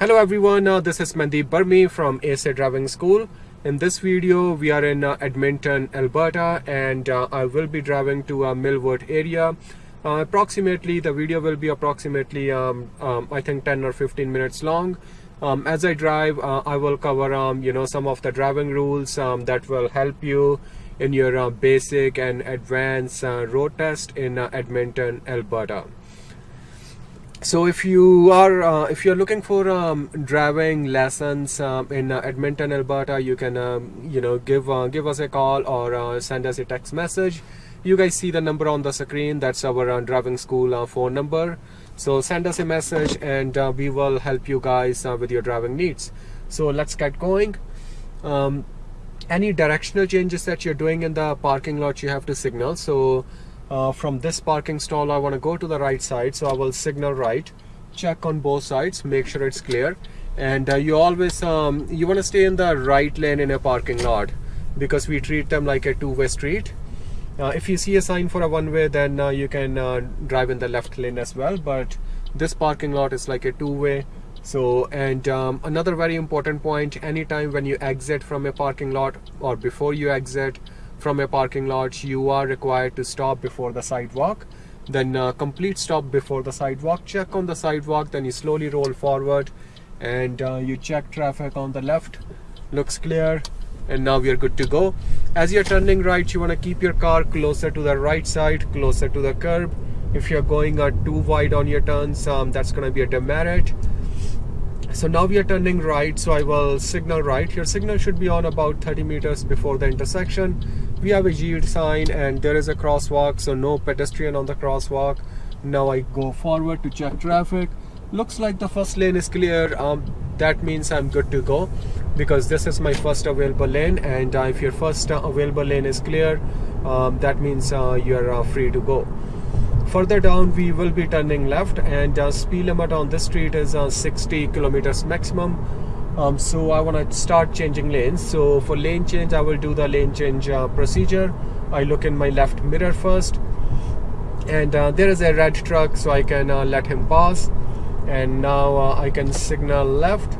Hello everyone, uh, this is Mandeep Burmi from ASA Driving School. In this video, we are in uh, Edmonton, Alberta and uh, I will be driving to a Millwood area. Uh, approximately, the video will be approximately, um, um, I think 10 or 15 minutes long. Um, as I drive, uh, I will cover, um, you know, some of the driving rules um, that will help you in your uh, basic and advanced road test in Edmonton, Alberta so if you are uh, if you're looking for um, driving lessons um, in uh, Edmonton Alberta you can um, you know give uh, give us a call or uh, send us a text message. You guys see the number on the screen. That's our uh, driving school uh, phone number. So send us a message and we will help you guys with your driving needs. So let's get going. Um, any directional changes that you're doing in the parking lot you have to signal. So uh, from this parking stall I want to go to the right side so I will signal right check on both sides make sure it's clear. And uh, you always um, you want to stay in the right lane in a parking lot because we treat them like a two-way street. Uh, if you see a sign for a one-way then uh, you can uh, drive in the left lane as well but this parking lot is like a two-way. So and um, another very important point anytime when you exit from a parking lot or before you exit from a parking lot you are required to stop before the sidewalk. Then uh, complete stop before the sidewalk. Check on the sidewalk then you slowly roll forward and uh, you check traffic on the left. Looks clear and now we are good to go. As you're turning right you want to keep your car closer to the right side closer to the curb. If you're going uh, too wide on your turns um, that's going to be a demerit. So now we are turning right so I will signal right. Your signal should be on about 30 meters before the intersection we have a yield sign and there is a crosswalk so no pedestrian on the crosswalk. Now I go forward to check traffic. Looks like the first lane is clear. Um, that means I'm good to go because this is my first available lane and uh, if your first uh, available lane is clear um, that means uh, you're uh, free to go. Further down we will be turning left and uh, speed limit on this street is uh, 60 kilometers maximum um, so I want to start changing lanes. So for lane change I will do the lane change uh, procedure. I look in my left mirror first. And uh, there is a red truck so I can uh, let him pass. And now uh, I can signal left.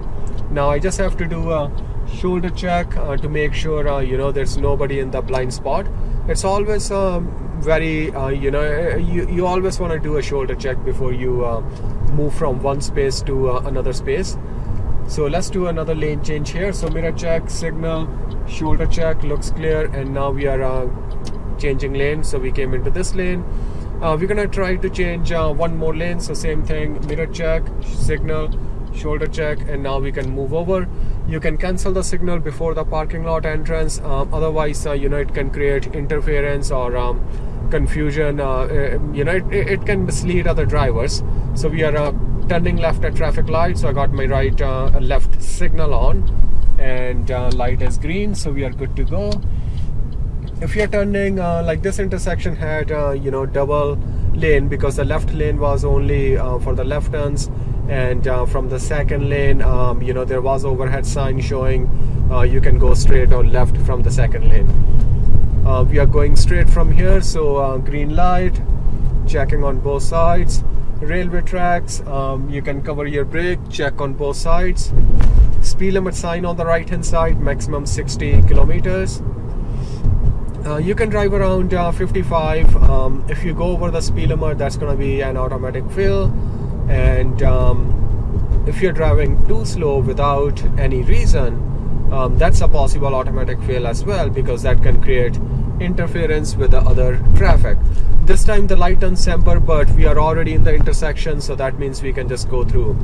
Now I just have to do a shoulder check uh, to make sure uh, you know there's nobody in the blind spot. It's always um, very you know you, you always want to do a shoulder check before you move from one space to another space so let's do another lane change here. So mirror check signal shoulder check looks clear and now we are uh, changing lane. So we came into this lane. Uh, we're gonna try to change uh, one more lane. So same thing mirror check signal shoulder check and now we can move over. You can cancel the signal before the parking lot entrance. Um, otherwise uh, you know it can create interference or um, confusion uh, uh, you know it, it, can mislead other drivers so we are turning left at traffic light. So I got my right uh, left signal on and uh, light is green. So we are good to go. If you're turning uh, like this intersection had uh, you know double lane because the left lane was only uh, for the left turns and uh, from the second lane um, you know there was overhead sign showing you can go straight or left from the second lane. We are going straight from here. So green light checking on both sides railway tracks um, you can cover your brake check on both sides. Speed limit sign on the right hand side maximum 60 kilometers. Uh, you can drive around uh, 55 um, if you go over the speed limit that's going to be an automatic fill. And um, if you're driving too slow without any reason um, that's a possible automatic fail as well because that can create interference with the other traffic this time the light turns amber but we are already in the intersection so that means we can just go through.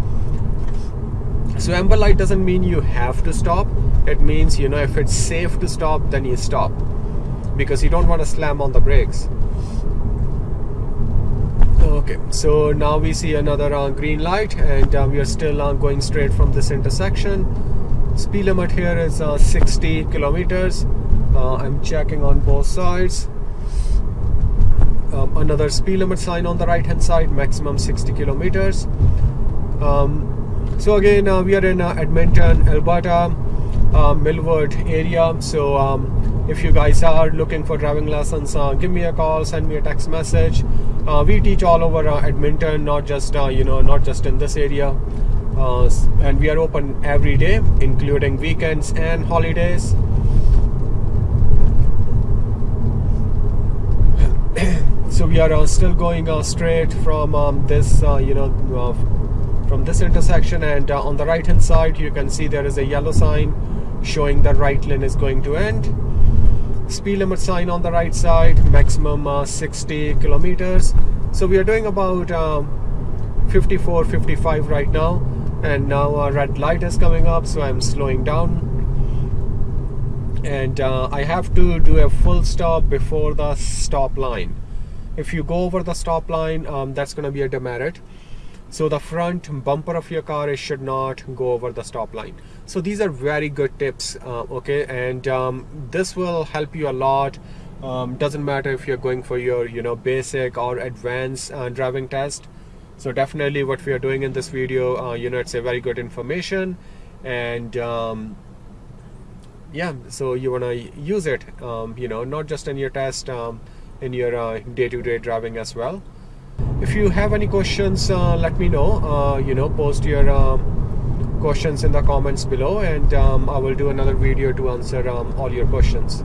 So amber light doesn't mean you have to stop. It means you know if it's safe to stop then you stop. Because you don't want to slam on the brakes. Okay so now we see another uh, green light and uh, we are still uh, going straight from this intersection. Speed limit here is uh, 60 kilometers. Uh, I'm checking on both sides another speed limit sign on the right hand side maximum 60 kilometers. Um, so again uh, we are in uh, Edmonton Alberta uh, Millwood area. So um, if you guys are looking for driving lessons uh, give me a call send me a text message. Uh, we teach all over uh, Edmonton not just you know not just in this area. And we are open every day including weekends and holidays so we are still going uh, straight from um, this uh, you know uh, from this intersection and on the right hand side you can see there is a yellow sign showing the right lane is going to end. Speed limit sign on the right side maximum uh, 60 kilometers. So we are doing about um, 54 55 right now and now a red light is coming up so I'm slowing down. And uh, I have to do a full stop before the stop line if you go over the stop line um, that's going to be a demerit. So the front bumper of your car should not go over the stop line. So these are very good tips uh, okay? And um, this will help you a lot. Um, doesn't matter if you're going for your you know basic or advanced uh, driving test. So definitely what we are doing in this video uh, you know it's a very good information. And um, yeah so you want to use it um, you know not just in your test um, in your day-to-day uh, -day driving as well. If you have any questions uh, let me know. Uh, you know post your um, questions in the comments below and um, I will do another video to answer um, all your questions